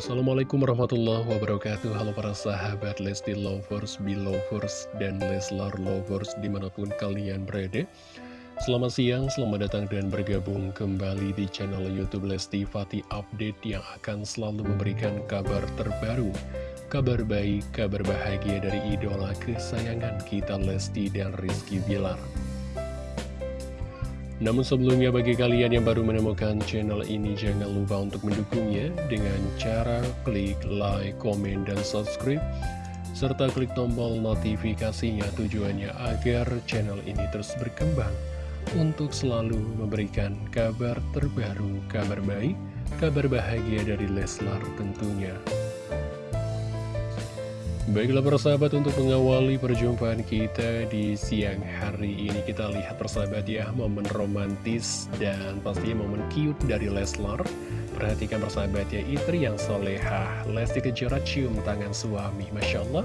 Assalamualaikum warahmatullahi wabarakatuh. Halo para sahabat Lesti Lovers, Belovers, dan Leslar Lovers di mana pun kalian berada. Selamat siang, selamat datang dan bergabung kembali di channel Youtube Lesti Fati Update Yang akan selalu memberikan kabar terbaru Kabar baik, kabar bahagia dari idola kesayangan kita Lesti dan Rizky Bilar namun sebelumnya bagi kalian yang baru menemukan channel ini jangan lupa untuk mendukungnya dengan cara klik like, komen, dan subscribe serta klik tombol notifikasinya tujuannya agar channel ini terus berkembang untuk selalu memberikan kabar terbaru, kabar baik, kabar bahagia dari Leslar tentunya. Baiklah persahabat untuk mengawali perjumpaan kita di siang hari ini Kita lihat persahabat ya momen romantis dan pastinya momen cute dari Leslar. Perhatikan persahabat ya istri yang soleha. Lesti Kejora cium tangan suami Masya Allah.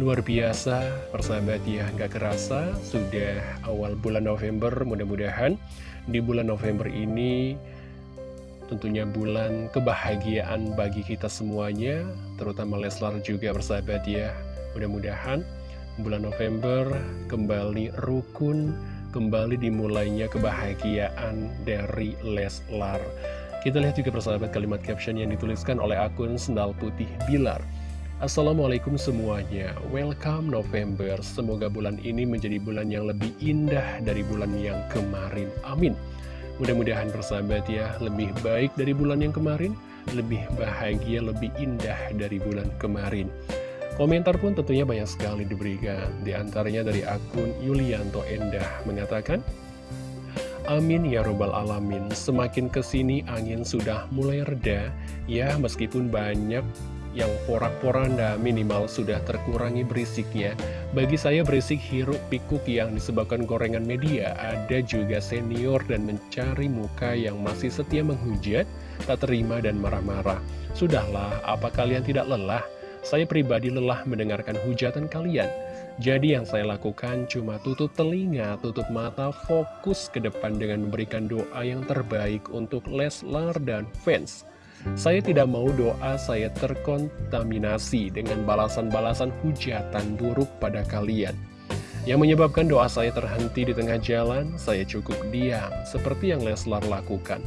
Luar biasa persahabat ya nggak kerasa Sudah awal bulan November mudah-mudahan Di bulan November ini Tentunya bulan kebahagiaan bagi kita semuanya, terutama Leslar juga bersahabat ya. Mudah-mudahan bulan November kembali rukun, kembali dimulainya kebahagiaan dari Leslar. Kita lihat juga persahabat kalimat caption yang dituliskan oleh akun Sendal Putih Bilar. Assalamualaikum semuanya, welcome November, semoga bulan ini menjadi bulan yang lebih indah dari bulan yang kemarin, amin. Mudah-mudahan persahabat ya, lebih baik dari bulan yang kemarin, lebih bahagia, lebih indah dari bulan kemarin. Komentar pun tentunya banyak sekali diberikan, di antaranya dari akun Yulianto Endah mengatakan, Amin ya robbal alamin, semakin ke sini angin sudah mulai reda, ya meskipun banyak yang porak-poranda minimal sudah terkurangi berisiknya. Bagi saya berisik hiruk pikuk yang disebabkan gorengan media, ada juga senior dan mencari muka yang masih setia menghujat, tak terima dan marah-marah. Sudahlah, apa kalian tidak lelah? Saya pribadi lelah mendengarkan hujatan kalian. Jadi yang saya lakukan cuma tutup telinga, tutup mata, fokus ke depan dengan memberikan doa yang terbaik untuk Leslar dan fans. Saya tidak mau doa saya terkontaminasi dengan balasan-balasan hujatan buruk pada kalian. Yang menyebabkan doa saya terhenti di tengah jalan, saya cukup diam, seperti yang Leslar lakukan.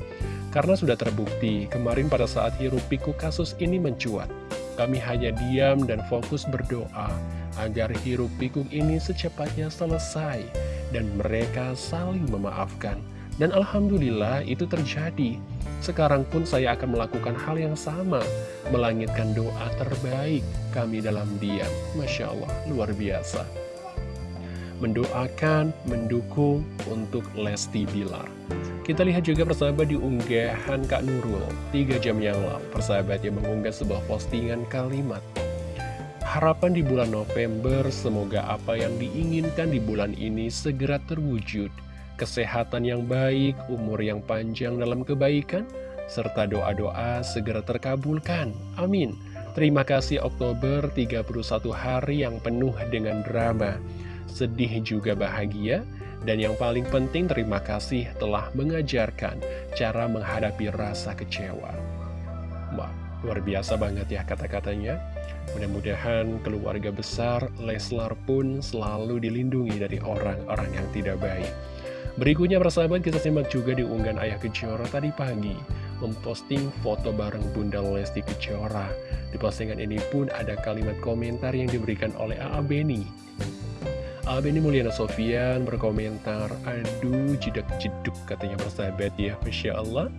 Karena sudah terbukti, kemarin pada saat hirup piku kasus ini mencuat. Kami hanya diam dan fokus berdoa agar hirup pikuk ini secepatnya selesai dan mereka saling memaafkan. Dan Alhamdulillah itu terjadi. Sekarang pun saya akan melakukan hal yang sama, melangitkan doa terbaik kami dalam diam. Masya Allah, luar biasa. Mendoakan, mendukung untuk Lesti Bilar. Kita lihat juga persahabat di unggahan Kak Nurul, 3 jam yang lalu, persahabat yang mengunggah sebuah postingan kalimat. Harapan di bulan November, semoga apa yang diinginkan di bulan ini segera terwujud kesehatan yang baik, umur yang panjang dalam kebaikan, serta doa-doa segera terkabulkan. Amin. Terima kasih Oktober 31 hari yang penuh dengan drama, sedih juga bahagia, dan yang paling penting terima kasih telah mengajarkan cara menghadapi rasa kecewa. Wah, luar biasa banget ya kata-katanya. Mudah-mudahan keluarga besar Leslar pun selalu dilindungi dari orang-orang yang tidak baik. Berikutnya persahabat kita simak juga di unggahan Ayah Kejora tadi pagi memposting foto bareng Bunda Lesti Kejora. Di postingan ini pun ada kalimat komentar yang diberikan oleh A.A. Beni. A.A. Beni Mulyana Sofian berkomentar, aduh jedak jeduk katanya persahabat ya, Masya Allah.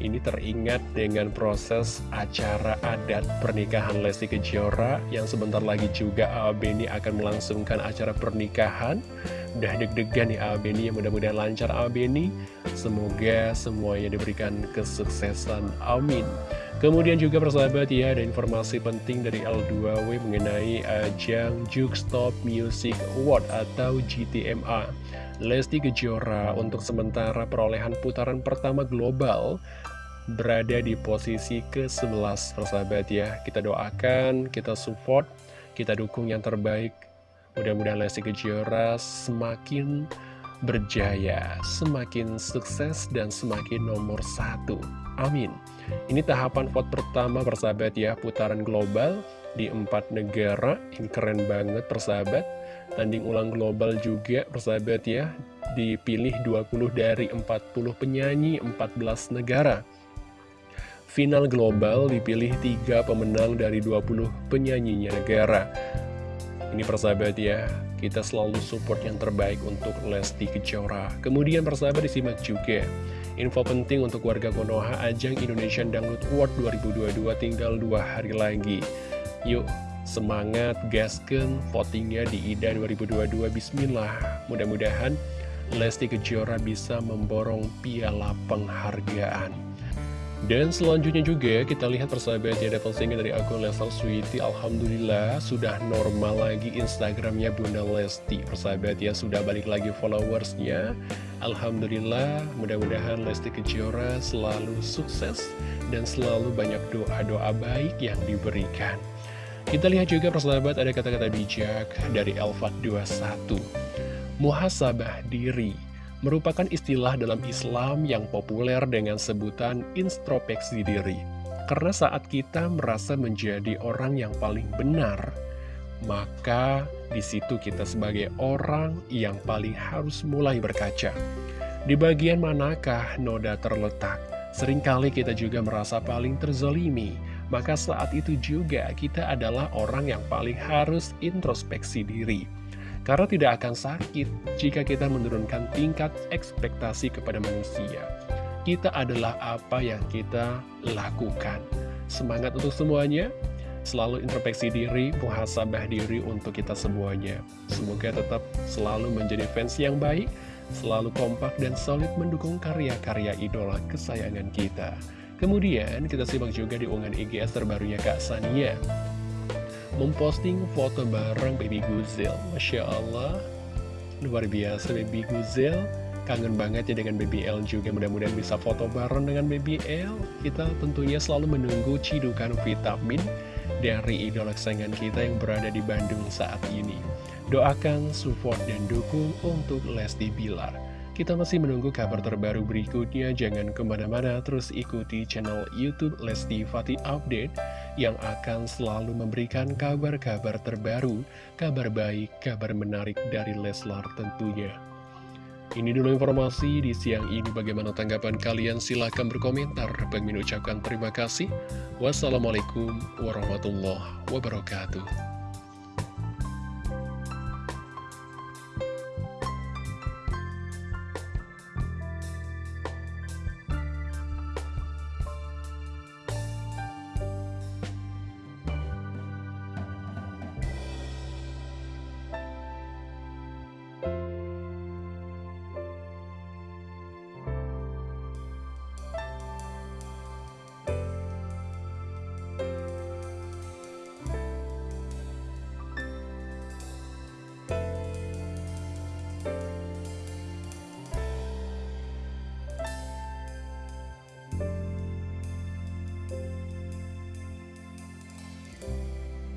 Ini teringat dengan proses acara adat pernikahan Lesti Kejora yang sebentar lagi juga A.A. Akan melangsungkan acara pernikahan. Udah deg-degan nih A.A. Beni, yang mudah-mudahan lancar A.A. Beni. Semoga semuanya diberikan kesuksesan. Amin. Kemudian juga persahabat ya, ada informasi penting dari L2W mengenai ajang Juke Stop Music Award atau GTMA. Lesti Kejora untuk sementara perolehan putaran pertama global berada di posisi ke-11 persahabat ya kita doakan, kita support, kita dukung yang terbaik mudah-mudahan Lesti Kejora semakin berjaya, semakin sukses dan semakin nomor satu amin Ini tahapan vote pertama persahabat ya, putaran global di empat negara. Ini keren banget persahabat. Tanding ulang global juga persahabat ya, dipilih 20 dari 40 penyanyi 14 negara. Final global dipilih tiga pemenang dari 20 penyanyinya negara. Ini persahabat ya, kita selalu support yang terbaik untuk Lesti Kejora. Kemudian persahabat disimak juga Info penting untuk warga Konoha Ajang Indonesian Dangdut Award 2022 tinggal dua hari lagi. Yuk, semangat, gasken, votingnya di IDA 2022, bismillah. Mudah-mudahan Lesti Kejora bisa memborong piala penghargaan. Dan selanjutnya juga kita lihat persahabat ya ada postingan dari akun Leslar Sweety Alhamdulillah sudah normal lagi Instagramnya Bunda Lesti. Persahabat ya sudah balik lagi followersnya. Alhamdulillah mudah-mudahan Lesti Kejora selalu sukses Dan selalu banyak doa-doa baik yang diberikan. Kita lihat juga persahabat ada kata-kata bijak dari Elfat 21 Muhasabah diri merupakan istilah dalam Islam yang populer dengan sebutan introspeksi diri. Karena saat kita merasa menjadi orang yang paling benar, maka di situ kita sebagai orang yang paling harus mulai berkaca. Di bagian manakah noda terletak? Seringkali kita juga merasa paling terzolimi, maka saat itu juga kita adalah orang yang paling harus introspeksi diri. Karena tidak akan sakit jika kita menurunkan tingkat ekspektasi kepada manusia. Kita adalah apa yang kita lakukan. Semangat untuk semuanya, selalu introspeksi diri, muhasabah diri untuk kita semuanya. Semoga tetap selalu menjadi fans yang baik, selalu kompak dan solid mendukung karya-karya idola kesayangan kita. Kemudian kita simak juga di unggahan IGS terbarunya Kak Sania memposting foto bareng Baby Guzel. Masya Allah, luar biasa Baby Guzel. Kangen banget ya dengan Baby L juga, mudah-mudahan bisa foto bareng dengan Baby L. Kita tentunya selalu menunggu cidukan vitamin dari idola kesayangan kita yang berada di Bandung saat ini. Doakan, support, dan dukung untuk Lesti Bilar. Kita masih menunggu kabar terbaru berikutnya, jangan ke mana-mana, terus ikuti channel Youtube Lesti Fatih Update yang akan selalu memberikan kabar-kabar terbaru, kabar baik, kabar menarik dari Leslar tentunya. Ini dulu informasi di siang ini, bagaimana tanggapan kalian? Silahkan berkomentar. Bagi mengucapkan terima kasih. Wassalamualaikum warahmatullahi wabarakatuh.